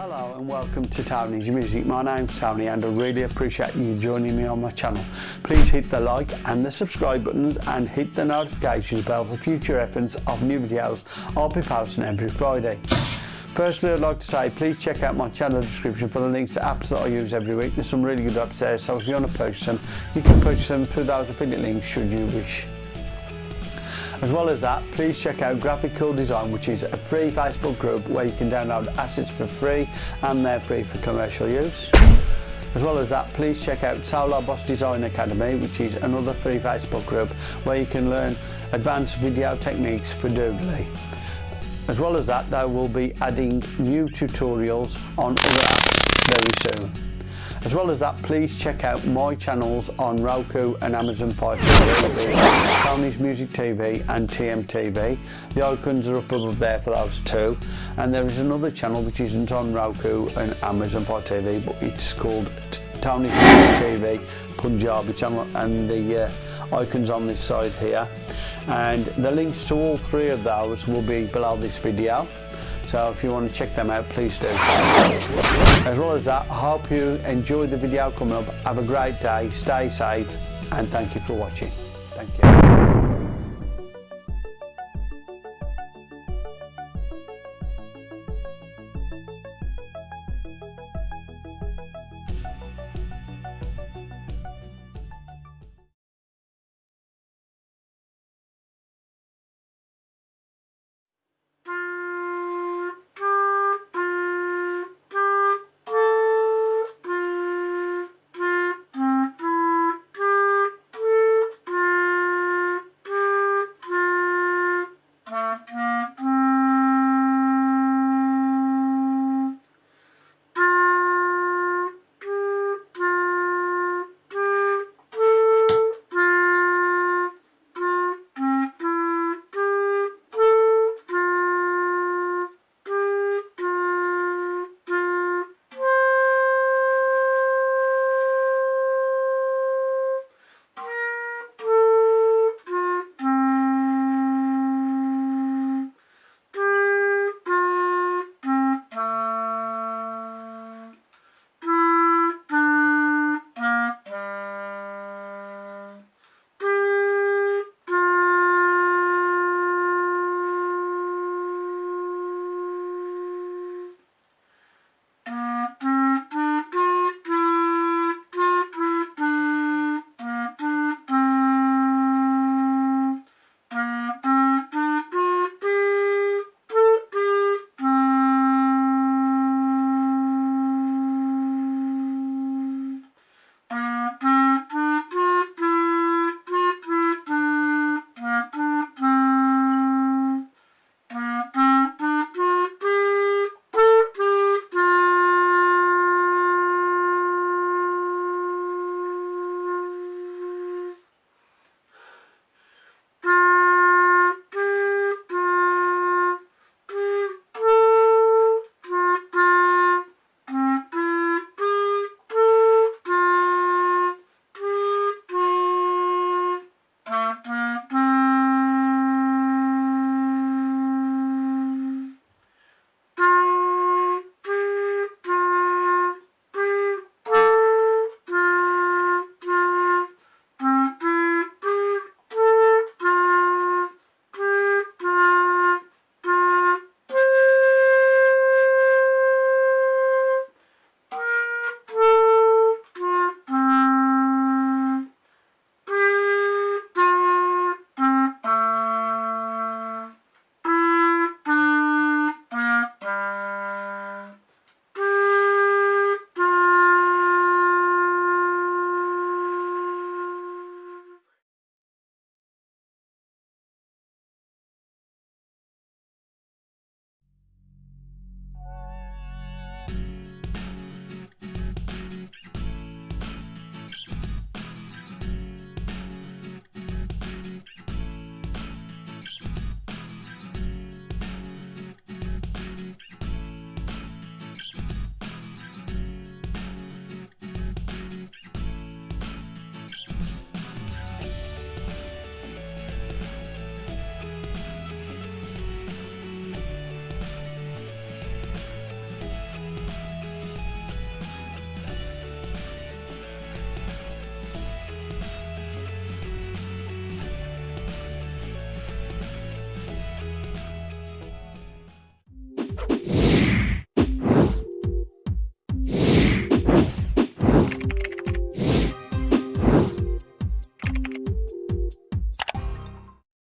Hello and welcome to Tony's Music. My name's Tony and I really appreciate you joining me on my channel. Please hit the like and the subscribe buttons and hit the notifications bell for future reference of new videos I'll be posting every Friday. Firstly, I'd like to say please check out my channel description for the links to apps that I use every week. There's some really good apps there, so if you want to purchase them, you can purchase them through those affiliate links should you wish. As well as that, please check out Graphic Cool Design, which is a free Facebook group where you can download assets for free and they're free for commercial use. As well as that, please check out Solar Boss Design Academy, which is another free Facebook group where you can learn advanced video techniques for doodly. As well as that, they will be adding new tutorials on other apps very soon. As well as that, please check out my channels on Roku and Amazon Fire TV, Tony's Music TV and TMTV. The icons are up above there for those two. And there is another channel which isn't on Roku and Amazon Fire TV, but it's called Tony's Music TV Punjabi channel and the uh, icons on this side here. And the links to all three of those will be below this video. So if you want to check them out, please do. As well as that, I hope you enjoyed the video coming up. Have a great day, stay safe, and thank you for watching. Thank you.